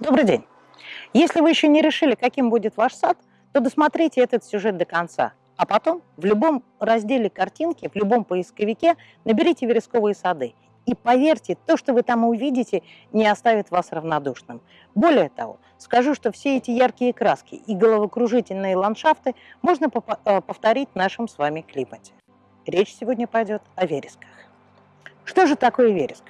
Добрый день! Если вы еще не решили, каким будет ваш сад, то досмотрите этот сюжет до конца, а потом в любом разделе картинки, в любом поисковике наберите вересковые сады. И поверьте, то, что вы там увидите, не оставит вас равнодушным. Более того, скажу, что все эти яркие краски и головокружительные ландшафты можно э, повторить в нашем с вами климате. Речь сегодня пойдет о вересках. Что же такое вереск?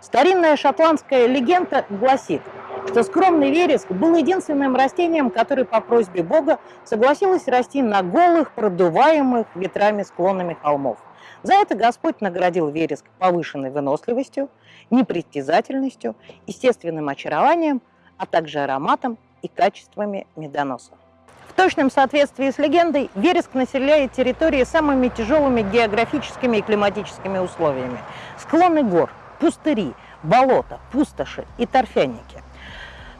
Старинная шотландская легенда гласит, что скромный вереск был единственным растением, которое по просьбе Бога согласилось расти на голых, продуваемых ветрами склонами холмов. За это Господь наградил вереск повышенной выносливостью, непритязательностью, естественным очарованием, а также ароматом и качествами медоноса. В точном соответствии с легендой, вереск населяет территории самыми тяжелыми географическими и климатическими условиями. Склоны гор, пустыри, болота, пустоши и торфяники.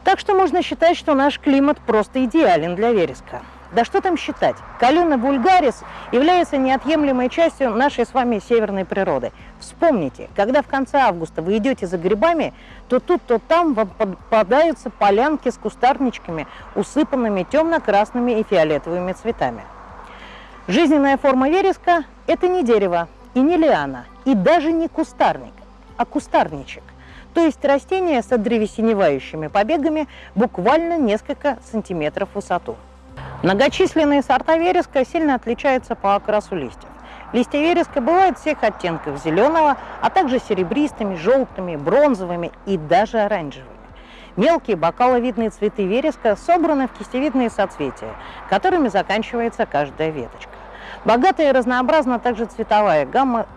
Так что можно считать, что наш климат просто идеален для вереска. Да что там считать? Калюна вульгарис является неотъемлемой частью нашей с вами северной природы. Вспомните, когда в конце августа вы идете за грибами, то тут, то там вам попадаются полянки с кустарничками, усыпанными темно-красными и фиолетовыми цветами. Жизненная форма вереска – это не дерево и не лиана, и даже не кустарник, а кустарничек то есть растение с древесиневающими побегами буквально несколько сантиметров в высоту. Многочисленные сорта вереска сильно отличаются по окрасу листьев. Листья вереска бывают всех оттенков зеленого, а также серебристыми, желтыми, бронзовыми и даже оранжевыми. Мелкие бокаловидные цветы вереска собраны в кистевидные соцветия, которыми заканчивается каждая веточка. Богатая и разнообразна также цветовая гамма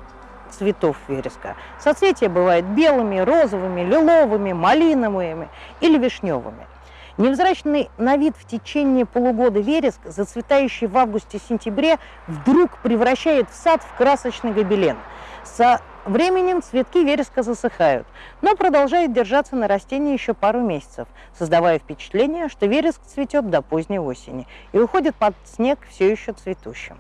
цветов вереска. Соцветия бывают белыми, розовыми, лиловыми, малиновыми или вишневыми. Невзрачный на вид в течение полугода вереск, зацветающий в августе-сентябре, вдруг превращает в сад в красочный гобелен. Со временем цветки вереска засыхают, но продолжают держаться на растении еще пару месяцев, создавая впечатление, что вереск цветет до поздней осени и уходит под снег все еще цветущим.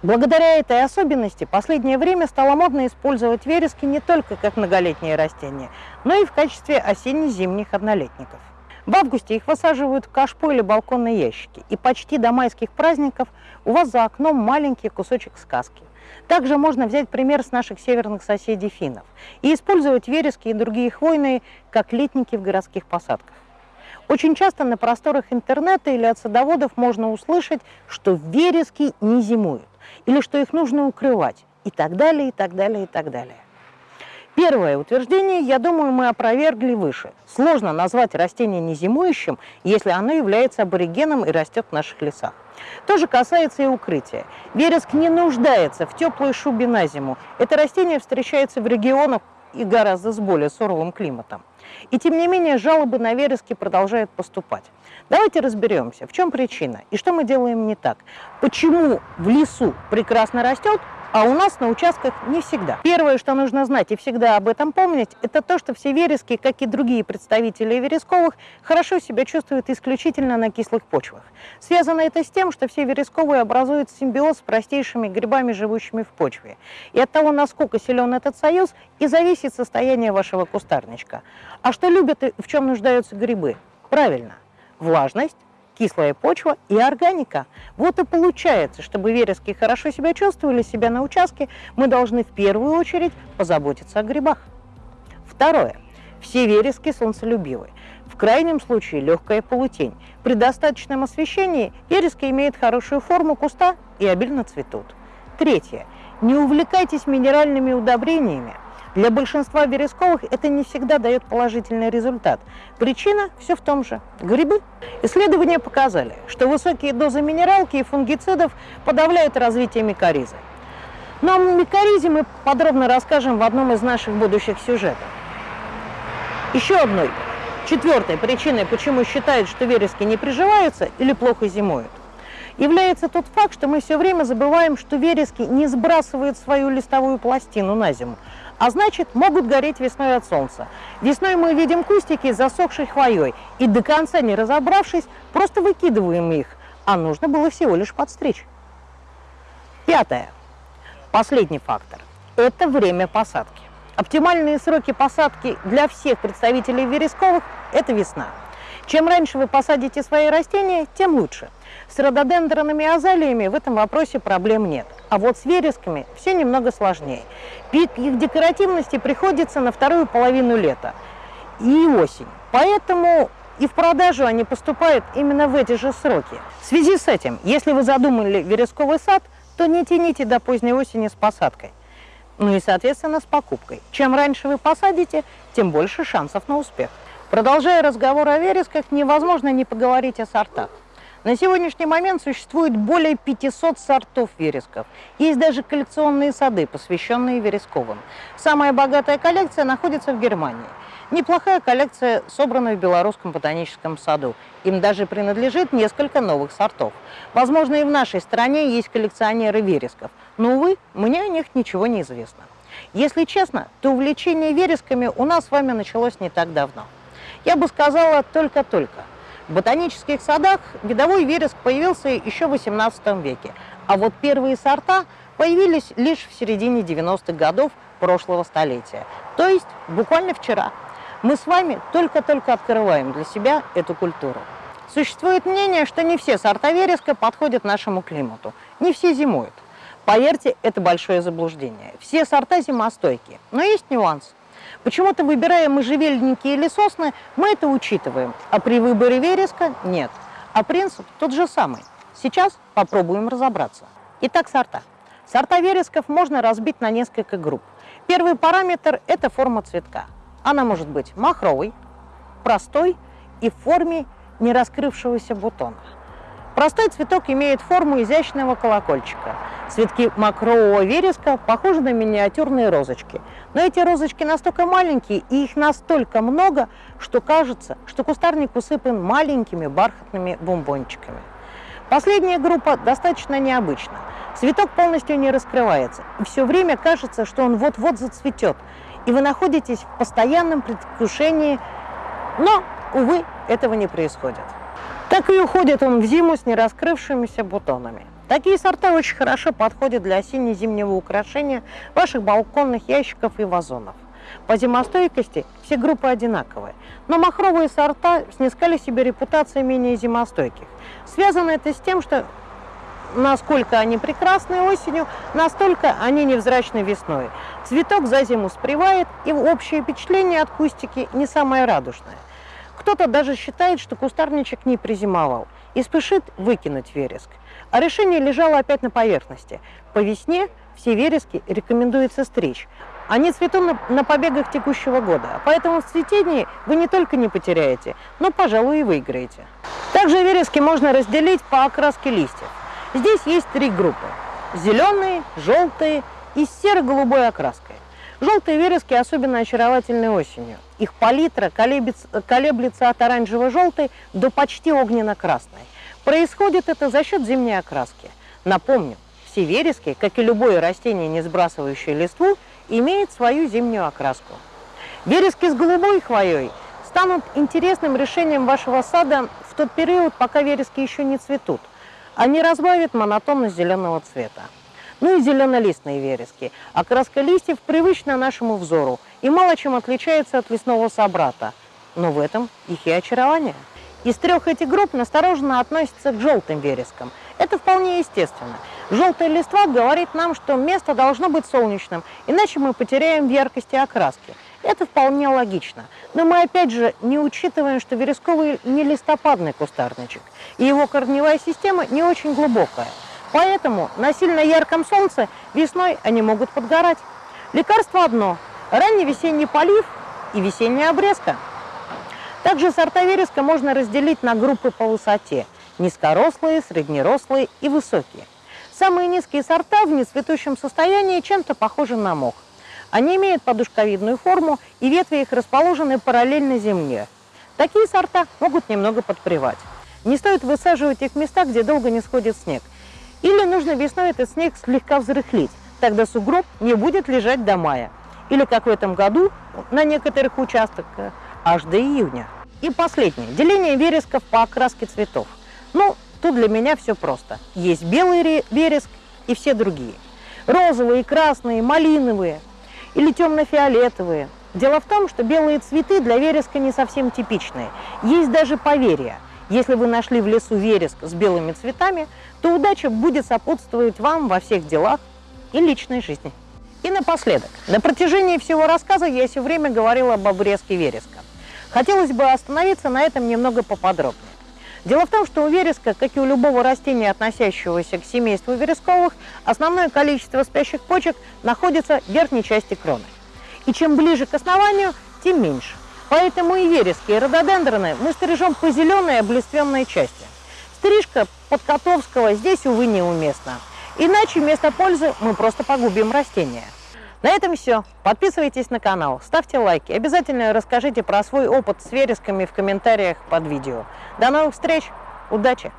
Благодаря этой особенности последнее время стало модно использовать верески не только как многолетние растения, но и в качестве осенне-зимних однолетников. В августе их высаживают в кашпо или балконные ящики, и почти до майских праздников у вас за окном маленький кусочек сказки. Также можно взять пример с наших северных соседей финнов и использовать верески и другие хвойные как летники в городских посадках. Очень часто на просторах интернета или от садоводов можно услышать, что верески не зимуют или что их нужно укрывать и так далее, и так далее, и так далее. Первое утверждение, я думаю, мы опровергли выше. Сложно назвать растение незимующим, если оно является аборигеном и растет в наших лесах. То же касается и укрытия. Вереск не нуждается в теплой шубе на зиму. Это растение встречается в регионах и гораздо с более суровым климатом. И тем не менее жалобы на верески продолжают поступать. Давайте разберемся, в чем причина и что мы делаем не так. Почему в лесу прекрасно растет, а у нас на участках не всегда. Первое, что нужно знать и всегда об этом помнить, это то, что все верески, как и другие представители вересковых, хорошо себя чувствуют исключительно на кислых почвах. Связано это с тем, что все вересковые образуют симбиоз с простейшими грибами, живущими в почве. И от того, насколько силен этот союз, и зависит состояние вашего кустарничка. А что любят и в чем нуждаются грибы? Правильно, влажность, кислая почва и органика. Вот и получается, чтобы верески хорошо себя чувствовали себя на участке, мы должны в первую очередь позаботиться о грибах. Второе. Все верески солнцелюбивы. В крайнем случае легкая полутень. При достаточном освещении верески имеют хорошую форму куста и обильно цветут. Третье. Не увлекайтесь минеральными удобрениями, для большинства вересковых это не всегда дает положительный результат. Причина все в том же – грибы. Исследования показали, что высокие дозы минералки и фунгицидов подавляют развитие микоризы. Но о микоризе мы подробно расскажем в одном из наших будущих сюжетов. Еще одной, четвертой причиной, почему считают, что верески не приживаются или плохо зимуют, является тот факт, что мы все время забываем, что верески не сбрасывают свою листовую пластину на зиму, а значит, могут гореть весной от солнца. Весной мы видим кустики с засохшей хвоей, и до конца не разобравшись, просто выкидываем их, а нужно было всего лишь подстричь. Пятое. Последний фактор – это время посадки. Оптимальные сроки посадки для всех представителей вересковых – это весна. Чем раньше вы посадите свои растения, тем лучше. С рододендронами и азалиями в этом вопросе проблем нет. А вот с вересками все немного сложнее. Пик их декоративности приходится на вторую половину лета и осень. Поэтому и в продажу они поступают именно в эти же сроки. В связи с этим, если вы задумали вересковый сад, то не тяните до поздней осени с посадкой. Ну и, соответственно, с покупкой. Чем раньше вы посадите, тем больше шансов на успех. Продолжая разговор о вересках, невозможно не поговорить о сортах. На сегодняшний момент существует более 500 сортов вересков. Есть даже коллекционные сады, посвященные вересковым. Самая богатая коллекция находится в Германии. Неплохая коллекция собрана в Белорусском ботаническом саду. Им даже принадлежит несколько новых сортов. Возможно, и в нашей стране есть коллекционеры вересков, но, увы, мне о них ничего не известно. Если честно, то увлечение вересками у нас с вами началось не так давно. Я бы сказала, только-только – в ботанических садах видовой вереск появился еще в XVIII веке, а вот первые сорта появились лишь в середине 90-х годов прошлого столетия, то есть буквально вчера. Мы с вами только-только открываем для себя эту культуру. Существует мнение, что не все сорта вереска подходят нашему климату, не все зимуют. Поверьте, это большое заблуждение. Все сорта зимостойкие, но есть нюанс. Почему-то, выбирая можжевельники или сосны, мы это учитываем, а при выборе вереска нет. А принцип тот же самый. Сейчас попробуем разобраться. Итак, сорта. Сорта вересков можно разбить на несколько групп. Первый параметр – это форма цветка. Она может быть махровой, простой и в форме не раскрывшегося бутона. Простой цветок имеет форму изящного колокольчика. Цветки макрового вереска похожи на миниатюрные розочки. Но эти розочки настолько маленькие и их настолько много, что кажется, что кустарник усыпан маленькими бархатными бомбончиками. Последняя группа достаточно необычна. Цветок полностью не раскрывается, и все время кажется, что он вот-вот зацветет, и вы находитесь в постоянном предвкушении, но, увы, этого не происходит. Так и уходит он в зиму с нераскрывшимися бутонами. Такие сорта очень хорошо подходят для осенне-зимнего украшения ваших балконных ящиков и вазонов. По зимостойкости все группы одинаковые, но махровые сорта снискали себе репутацию менее зимостойких. Связано это с тем, что насколько они прекрасны осенью, настолько они невзрачны весной. Цветок за зиму спревает, и общее впечатление от кустики не самое радужное. Кто-то даже считает, что кустарничек не призимовал и спешит выкинуть вереск. А решение лежало опять на поверхности. По весне все верески рекомендуется стричь. Они цветут на, на побегах текущего года, поэтому в цветении вы не только не потеряете, но, пожалуй, и выиграете. Также верески можно разделить по окраске листьев. Здесь есть три группы – зеленые, желтые и серо-голубой окраской. Желтые верески особенно очаровательны осенью. Их палитра колеблется от оранжево-желтой до почти огненно-красной. Происходит это за счет зимней окраски. Напомню, все верески, как и любое растение, не сбрасывающее листву, имеют свою зимнюю окраску. Верески с голубой хвоей станут интересным решением вашего сада в тот период, пока верески еще не цветут. Они разбавят монотонность зеленого цвета. Ну и зеленолистные верески. Окраска листьев привычна нашему взору и мало чем отличается от лесного собрата. Но в этом их и очарование. Из трех этих групп настороженно относятся к желтым верескам. Это вполне естественно. Желтая листва говорит нам, что место должно быть солнечным, иначе мы потеряем в яркости окраски. Это вполне логично. Но мы опять же не учитываем, что вересковый не листопадный кустарничек, и его корневая система не очень глубокая. Поэтому на сильно ярком солнце весной они могут подгорать. Лекарство одно – ранний весенний полив и весенняя обрезка. Также сорта вереска можно разделить на группы по высоте – низкорослые, среднерослые и высокие. Самые низкие сорта в нецветущем состоянии чем-то похожи на мох. Они имеют подушковидную форму, и ветви их расположены параллельно земле. Такие сорта могут немного подпревать. Не стоит высаживать их в места, где долго не сходит снег – или нужно весной этот снег слегка взрыхлить, тогда сугроб не будет лежать до мая. Или, как в этом году, на некоторых участках, э, аж до июня. И последнее. Деление вересков по окраске цветов. Ну, тут для меня все просто. Есть белый вереск и все другие. Розовые, красные, малиновые. или темно-фиолетовые. Дело в том, что белые цветы для вереска не совсем типичные. Есть даже поверье. Если вы нашли в лесу вереск с белыми цветами, то удача будет сопутствовать вам во всех делах и личной жизни. И напоследок, на протяжении всего рассказа я все время говорила об обрезке вереска. Хотелось бы остановиться на этом немного поподробнее. Дело в том, что у вереска, как и у любого растения, относящегося к семейству вересковых, основное количество спящих почек находится в верхней части кроны. И чем ближе к основанию, тем меньше. Поэтому и верески, и рододендроны мы стрижем по зеленой облиственной части. Стрижка подкотовского здесь, увы, неуместна. Иначе вместо пользы мы просто погубим растение. На этом все. Подписывайтесь на канал, ставьте лайки. Обязательно расскажите про свой опыт с вересками в комментариях под видео. До новых встреч. Удачи!